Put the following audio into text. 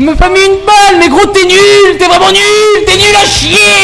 Il me fait mis une balle, mais gros, t'es nul, t'es vraiment nul, t'es nul à chier.